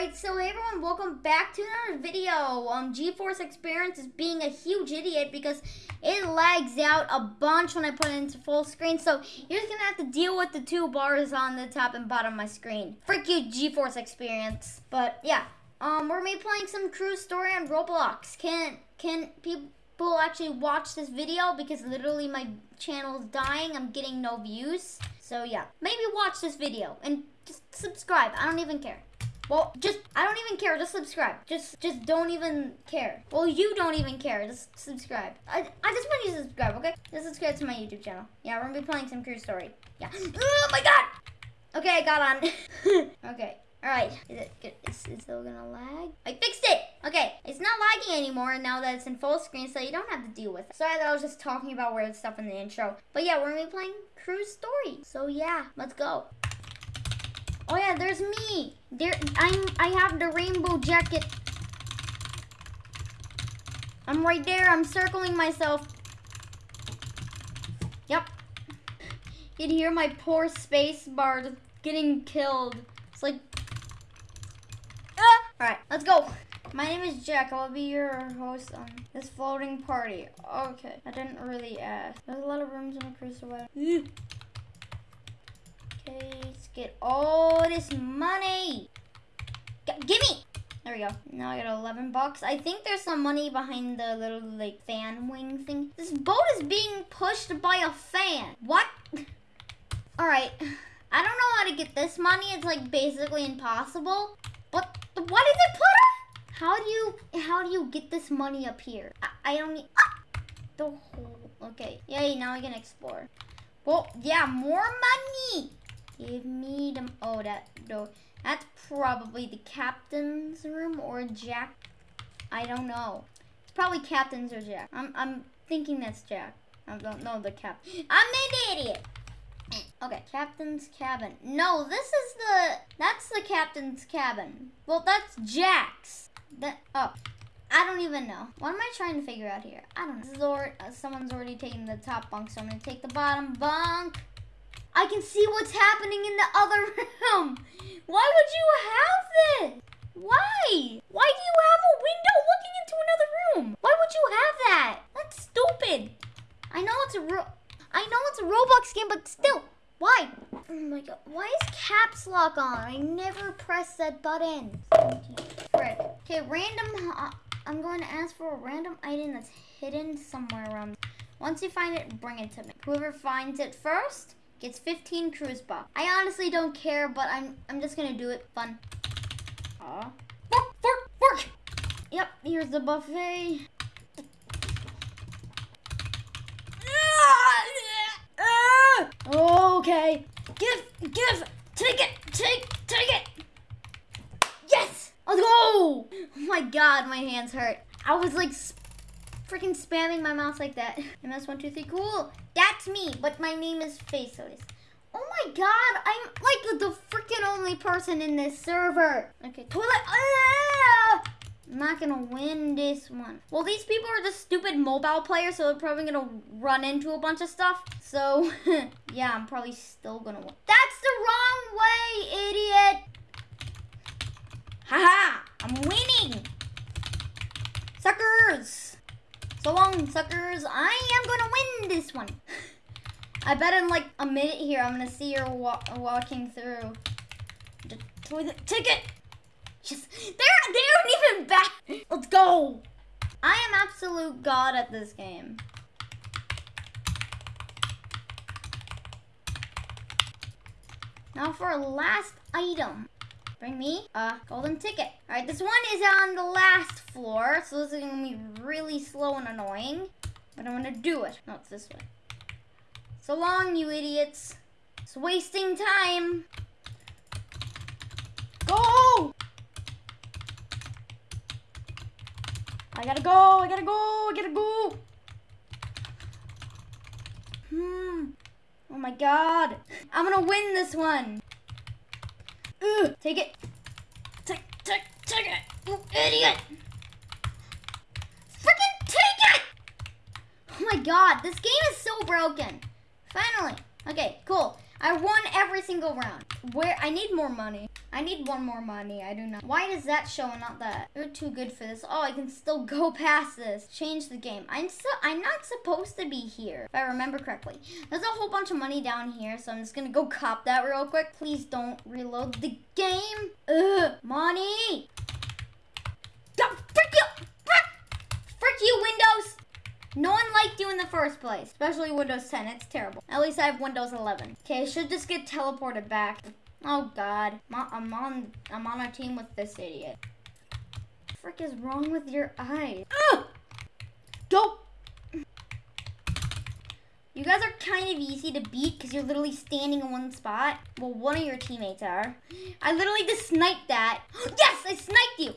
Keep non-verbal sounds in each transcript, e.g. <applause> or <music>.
Alright, so everyone, welcome back to another video. Um, GeForce Experience is being a huge idiot because it lags out a bunch when I put it into full screen. So you're just gonna have to deal with the two bars on the top and bottom of my screen. Frick you, GeForce Experience. But yeah, um, we're gonna be playing some Cruise Story on Roblox. Can can people actually watch this video because literally my channel is dying. I'm getting no views. So yeah, maybe watch this video and just subscribe. I don't even care. Well, just, I don't even care. Just subscribe. Just, just don't even care. Well, you don't even care. Just subscribe. I, I just want you to subscribe, okay? Just subscribe to my YouTube channel. Yeah, we're gonna be playing some Cruise Story. Yeah. Oh my god! Okay, I got on. <laughs> okay. Alright. Is it good? Is it still gonna lag? I fixed it! Okay, it's not lagging anymore and now that it's in full screen, so you don't have to deal with it. Sorry that I was just talking about weird stuff in the intro. But yeah, we're gonna be playing Cruise Story. So yeah, let's go. Oh yeah, there's me. There, I'm. I have the rainbow jacket. I'm right there. I'm circling myself. Yep. You can hear my poor space bar getting killed. It's like. Ah! All right, let's go. My name is Jack. I'll be your host on this floating party. Okay, I didn't really ask. There's a lot of rooms in a crucible. Let's get all this money. G gimme! There we go. Now I got 11 bucks. I think there's some money behind the little, like, fan wing thing. This boat is being pushed by a fan. What? Alright. I don't know how to get this money. It's, like, basically impossible. But what is it put on? How do you, how do you get this money up here? I, I don't need, ah! the whole, okay. Yay, now I can explore. Well, yeah, more money. Give me them. Oh, that door. That's probably the captain's room or Jack. I don't know. It's probably captain's or Jack. I'm, I'm thinking that's Jack. I don't know the cap. <gasps> I'm an idiot. <clears throat> Okay, captain's cabin. No, this is the, that's the captain's cabin. Well, that's Jack's. That, oh, I don't even know. What am I trying to figure out here? I don't know. Or, uh, someone's already taken the top bunk, so I'm gonna take the bottom bunk. I can see what's happening in the other <laughs> room. Why would you have this? Why? Why do you have a window looking into another room? Why would you have that? That's stupid. I know it's a ro I know it's a Roblox game, but still, why? Oh my god, why is caps lock on? I never press that button. Okay, random, uh, I'm going to ask for a random item that's hidden somewhere around. Once you find it, bring it to me. Whoever finds it first Gets 15 cruise bucks. I honestly don't care, but I'm I'm just gonna do it. Fun. Aw. Fork, fork, fork! Yep, here's the buffet. Okay. Give, give, take it, take, take it. Yes! Let's go! Oh my god, my hands hurt. I was like freaking spamming my mouse like that. <laughs> MS123, cool. That's me, but my name is Faceless. Oh my god, I'm like the freaking only person in this server. Okay, toilet. Ah! I'm not gonna win this one. Well, these people are just stupid mobile players, so they're probably gonna run into a bunch of stuff. So, <laughs> yeah, I'm probably still gonna win. That's the wrong way, idiot! Haha, I'm winning! Suckers! So long, suckers. I am gonna win this one. I bet in like a minute here, I'm gonna see her wa walking through the toilet ticket. Just they're they aren't even back. Let's go. I am absolute god at this game. Now for a last item. Bring me a golden ticket. All right, this one is on the last floor, so this is gonna be really slow and annoying, but I'm gonna do it. No, it's this way. So long, you idiots. It's wasting time. Go! I gotta go, I gotta go, I gotta go. Hmm. Oh my god. I'm gonna win this one. Ugh, take it. Take, take, take it. You idiot. Freaking take it! Oh my god, this game is so broken. Finally. Okay, cool. I won every single round. Where I need more money. I need one more money. I do not. Why does that show and not that? You're too good for this. Oh, I can still <laughs> go past this. Change the game. I'm still. I'm not supposed to be here, if I remember correctly. There's a whole bunch of money down here, so I'm just gonna go cop that real quick. Please don't reload the game. Ugh, money. God, frick you! Frick! Frick you, Windows! No one liked you in the first place, especially Windows 10. It's terrible. At least I have Windows 11. Okay, I should just get teleported back. Oh God, I'm on. I'm on a team with this idiot. Frick is wrong with your eyes? Ugh! Don't. You guys are kind of easy to beat because you're literally standing in one spot. Well, one of your teammates are. I literally just sniped that. <gasps> Yes, I sniped you.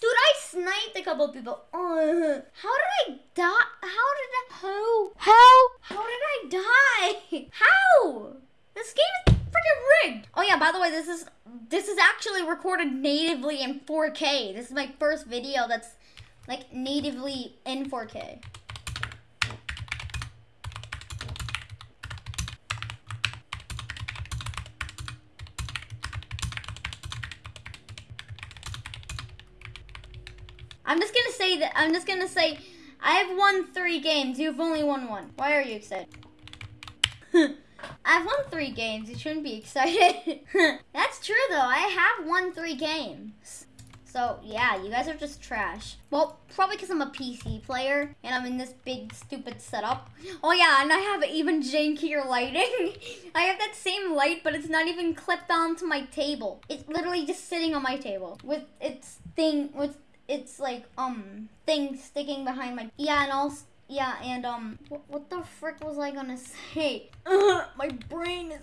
Dude, I sniped a couple people. Uh, how did I die? How did I? How? How? How did I die? <laughs> How? This game is freaking rigged. Oh yeah, by the way, this is this is actually recorded natively in 4K. This is my first video that's like natively in 4K. I'm just gonna say that I'm just gonna say I have won three games. You've only won one. Why are you excited? <laughs> I've won three games. You shouldn't be excited. <laughs> That's true though. I have won three games. So yeah, you guys are just trash. Well, probably because I'm a PC player and I'm in this big stupid setup. Oh yeah, and I have even jankier lighting. <laughs> I have that same light, but it's not even clipped onto my table. It's literally just sitting on my table with its thing with it's like um thing sticking behind my yeah and also yeah and um what, what the frick was I gonna say? <laughs> my brain is.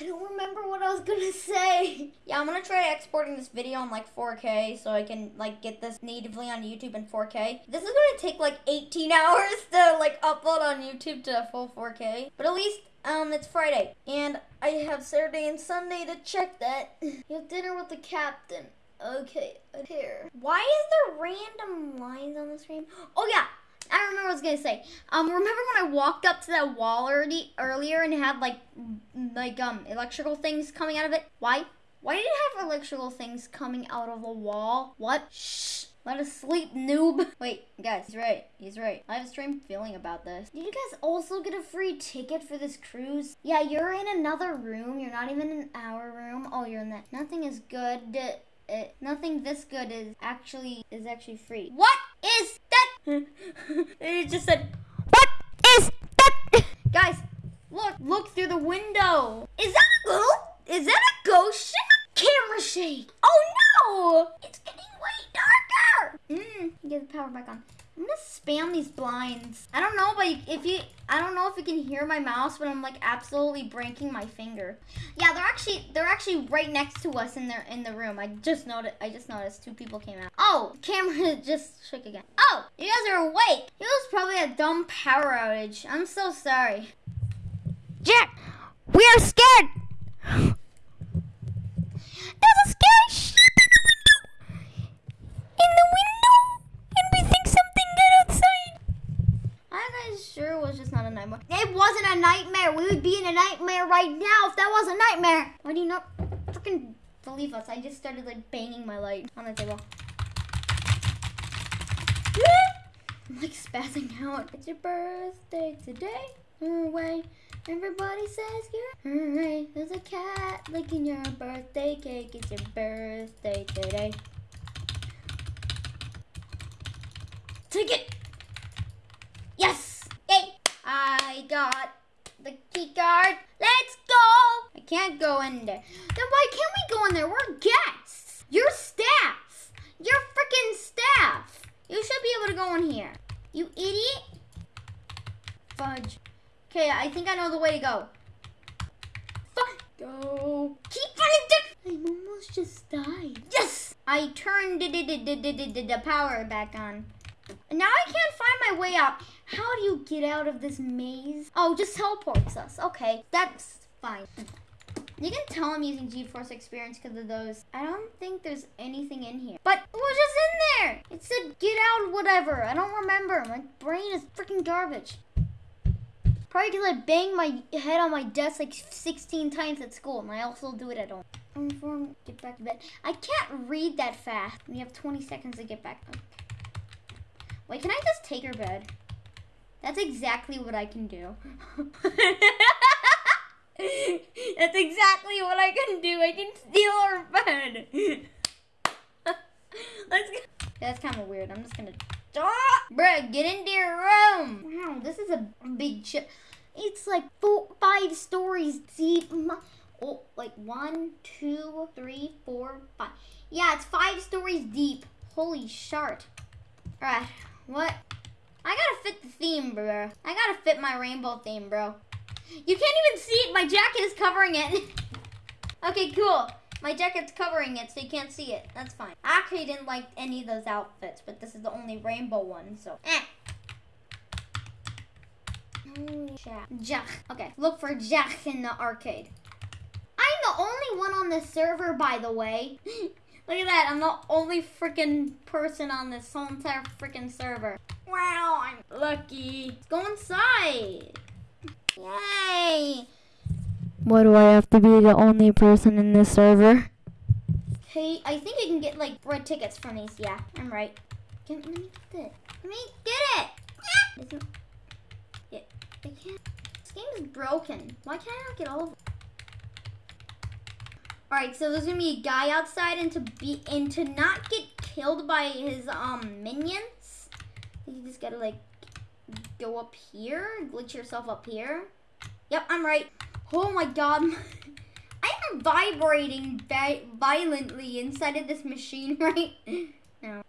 I don't remember what I was gonna say. <laughs> Yeah, I'm gonna try exporting this video on like 4K so I can like get this natively on YouTube in 4K. This is gonna take like 18 <laughs> hours to like upload on YouTube to full 4K, but at least um it's Friday and I have Saturday and Sunday to check that. You have dinner with the captain. Okay, here. Why is there random lines on the screen? Oh yeah, I remember what I was gonna say. Um, remember when I walked up to that wall already earlier and had like, like um, electrical things coming out of it? Why? Why did it have electrical things coming out of the wall? What? Shh. Let us sleep, noob. Wait, guys, he's right. He's right. I have a strange feeling about this. Did you guys also get a free ticket for this cruise? Yeah, you're in another room. You're not even in our room. Oh, you're in that. Nothing is good it, nothing this good is actually is actually free. What is that? <laughs> it just said, what is that? <laughs> Guys, look, look through the window. Is that a ghost? Is that a ghost? Camera shake. Oh no! It's getting way darker. Mmm, get the power back on. I'm gonna spam these blinds. I don't know, but if you, I don't know if you can hear my mouse, but I'm like absolutely breaking my finger. Yeah, they're actually, they're actually right next to us in their in the room. I just noticed, I just noticed two people came out. Oh, camera <laughs> just shook again. Oh, you guys are awake. It was probably a dumb power outage. I'm so sorry. Jack, we are scared. <gasps> There's a scary shit in the window. In the window, sure was just not a nightmare. It wasn't a nightmare. We would be in a nightmare right now if that was a nightmare. Why do you not freaking believe us? I just started like banging my light on the table. I'm like spazzing out. It's your birthday today. Hooray. Everybody says you're hooray. There's a cat licking your birthday cake. It's your birthday today. Take it. Yes! Yay! I got the key card. Let's go! I can't go in there. Then why can't we go in there? We're guests. You're staff. You're freaking staff. You should be able to go in here. You idiot. Fudge. Okay, I think I know the way to go. Fudge. Go. Keep running. I almost just died. Yes! I turned the power back on. Now I can't find my way out. How do you get out of this maze? Oh, just teleports us. Okay, that's fine. You can tell I'm using GeForce Experience because of those. I don't think there's anything in here. But it was just in there. It said get out whatever. I don't remember. My brain is freaking garbage. Probably because I banged my head on my desk like 16 times at school, and I also do it at home. Inform, get back to bed. I can't read that fast. We have 20 seconds to get back. Okay. Wait, can I just take her bed? That's exactly what I can do. <laughs> That's exactly what I can do. I can steal her bed. <laughs> Let's go. That's kind of weird. I'm just gonna. Ah! Bruh, get into your room. Wow, this is a big ship. It's like four, five stories deep. Oh, like one, two, three, four, five. Yeah, it's five stories deep. Holy shart. Alright, what? I gotta fit the theme, bro. I gotta fit my rainbow theme, bro. You can't even see it. My jacket is covering it. <laughs> okay, cool. My jacket's covering it, so you can't see it. That's fine. I actually didn't like any of those outfits, but this is the only rainbow one, so eh. Jack. Jack. Okay, look for Jack in the arcade. I'm the only one on the server, by the way. <gasps> look at that. I'm the only freaking person on this whole entire freaking server. Wow, I'm lucky. Let's go inside. Yay! Why do I have to be the only person in this server? Hey, I think I can get like red tickets from these. Yeah, I'm right. Can, let me get it. Let me get it. Yeah. Yeah, I can't. This game is broken. Why can't I not get all of them? All right, so there's gonna be a guy outside, and to be and to not get killed by his um minions, you just gotta like go up here, glitch yourself up here. Yep, I'm right. Oh my god. <laughs> I'm vibrating violently inside of this machine <laughs> right now.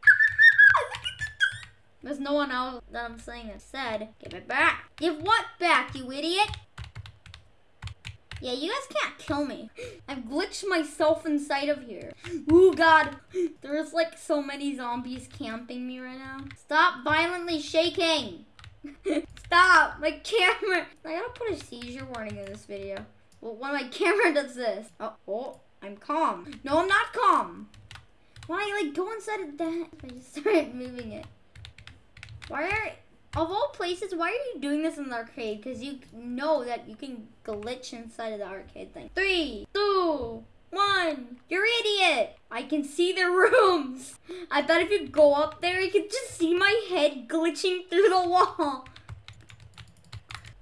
There's no one else that I'm saying that said. Give it back. Give what back, you idiot? Yeah, you guys can't kill me. I've glitched myself inside of here. Ooh, God. There's like so many zombies camping me right now. Stop violently shaking. <laughs> Stop! My camera! I gotta put a seizure warning in this video. Well, when my <laughs> camera does this. Oh, oh, I'm calm. No, I'm not calm. Why, like, go inside of that? I just <laughs> started moving it. Why are, of all places, why are you doing this in the arcade? Because you know that you can glitch inside of the arcade thing. Three, two, one. You're idiot. I can see the rooms. I thought if you go up there, you could just see my head glitching through the wall.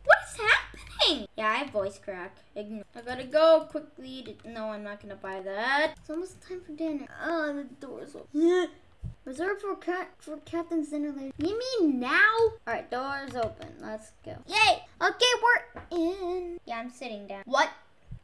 What is happening? Yeah, I have voice crack. Ignore. I gotta go quickly. To, no, I'm not gonna buy that. It's almost time for dinner. Oh, the door's open. <laughs> Reserved for cat for Captain's dinner. You mean now? All right, doors open. Let's go. Yay! Okay, we're in. Yeah, I'm sitting down. What?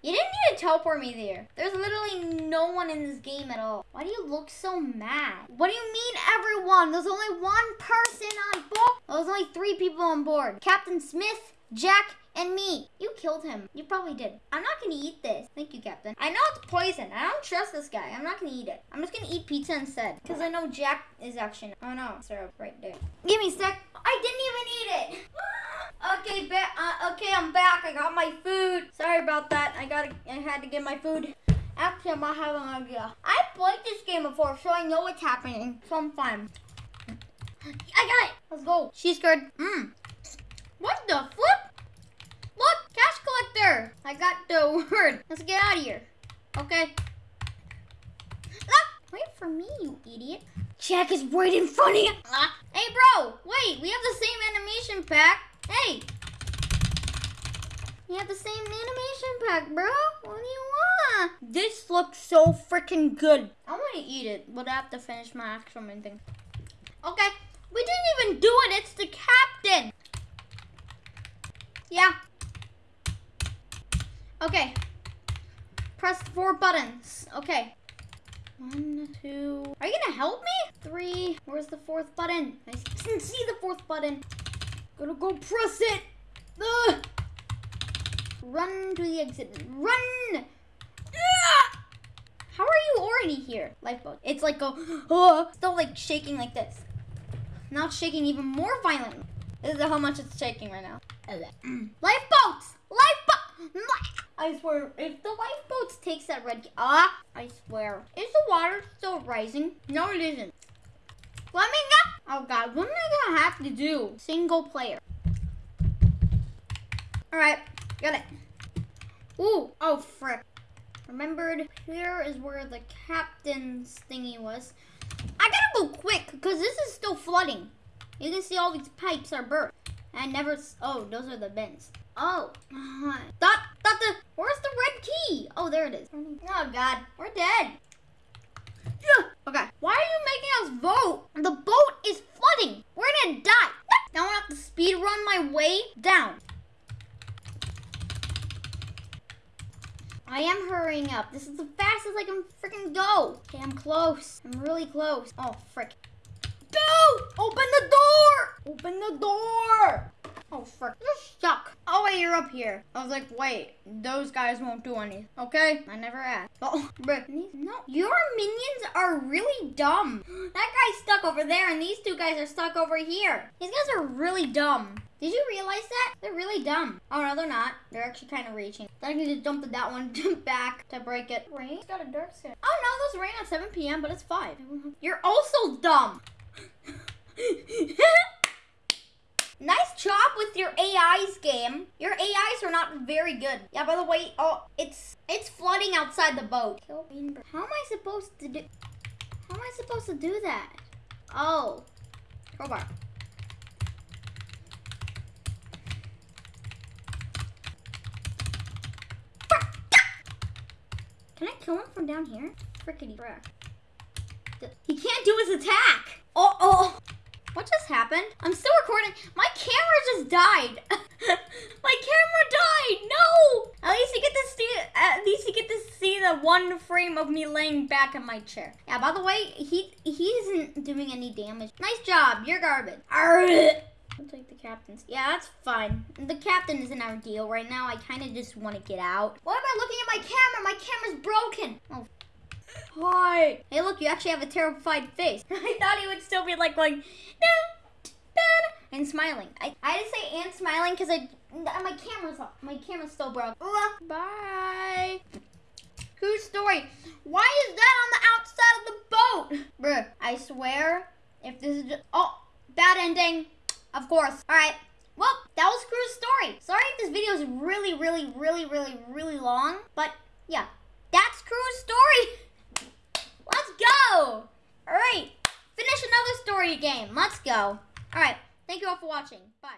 You didn't need to teleport me there. There's literally no one in this game at all. Why do you look so mad? What do you mean everyone? There's only one person on board. There's only three people on board. Captain Smith, Jack, and me. You killed him. You probably did. I'm not gonna eat this. Thank you, Captain. I know it's poison. I don't trust this guy. I'm not gonna eat it. I'm just gonna eat pizza instead. Because I know Jack is actually... Oh no, syrup right there. Give me a sec. I didn't even eat it. <laughs> okay, uh, okay, I'm back. I got my food. Sorry about that. I got. I had to get my food. Actually, I'm not having an idea. I played this game before, so I know what's happening. So I'm fine. I got it. Let's go. She's good. Mmm. What the flip? Collector. I got the <laughs> word. Let's get out of here. Okay. Ah, wait for me, you idiot. Jack is right in front of you. Ah. Hey, bro. Wait, we have the same animation pack. Hey. We have the same animation pack, bro. What do you want? This looks so freaking good. I want to eat it, but I have to finish my main thing. Okay. We didn't even do it. It's the captain. Yeah. Okay. Press four buttons. Okay. One, two. Are you gonna help me? Three. Where's the fourth button? I didn't see the fourth button. Gonna go press it. Ugh. Run to the exit. Run! Ugh. How are you already here? Lifeboat. It's like go, oh, still like shaking like this. Now shaking even more violently. This is how much it's shaking right now. Lifeboats! Lifeboat! I swear, if the lifeboats takes that red, ah, I swear. Is the water still rising? No, it isn't. Let me know. Oh God, what am I gonna have to do? Single player. All right, got it. Ooh, oh frick. Remembered here is where the captain's thingy was. I gotta go quick because this is still flooding. You can see all these pipes are burst. I never. Oh, those are the bins. Oh, uh, thought thought the. Where's the red key? Oh, there it is. Oh God, we're dead. Yeah. Okay. Why are you making us vote? The boat is flooding. We're gonna die. Now I have to speed run my way down. I am hurrying up. This is the fastest I can freaking go. Okay, I'm close. I'm really close. Oh, frick. Go! Open the door! Open the door! Oh, frick. You're stuck. Oh, wait, you're up here. I was like, wait, those guys won't do anything. Okay? I never asked. <laughs> Oh, but no. Your minions are really dumb. <gasps> That guy's stuck over there, and these two guys are stuck over here. These guys are really dumb. Did you realize that? They're really dumb. Oh, no, they're not. They're actually kind of reaching. I need to dump that one <laughs> back to break it. Rain? It's got a dark skin. Oh, no, those rain at 7 p.m., but it's 5. You're also dumb. <laughs> Nice job with your AIs game. Your AIs are not very good. Yeah, by the way, oh, it's it's flooding outside the boat. How am I supposed to do? How am I supposed to do that? Oh, crowbar. Can I kill him from down here? Frickety frick. He can't do his attack. Oh, oh. What just happened? I'm still recording. My camera just died. <laughs> My camera died. No. At least you get to see. At least you get to see the one frame of me laying back in my chair. Yeah. By the way, he he isn't doing any damage. Nice job. You're garbage. Arrgh. I'll take the captain's. Yeah, that's fine. The captain isn't our deal right now. I kind of just want to get out. Why am I looking at my camera? My camera's broken. Oh, Hi. Hey, look, you actually have a terrified face. <laughs> I thought he would still be like going, "Da, da," and smiling. I, I didn't say and smiling because I my camera's off. My camera's still broke. Bye. True story. Why is that on the outside of the boat? <laughs> Bruh, I swear, if this is just, oh, bad ending. Of course. All right. Well, that was Cruise Story. Sorry if this video is really, really, really, really, really long, but yeah, that's Cruise Story. <laughs> Let's go! All right, finish another story game. Let's go. All right, thank you all for watching. Bye.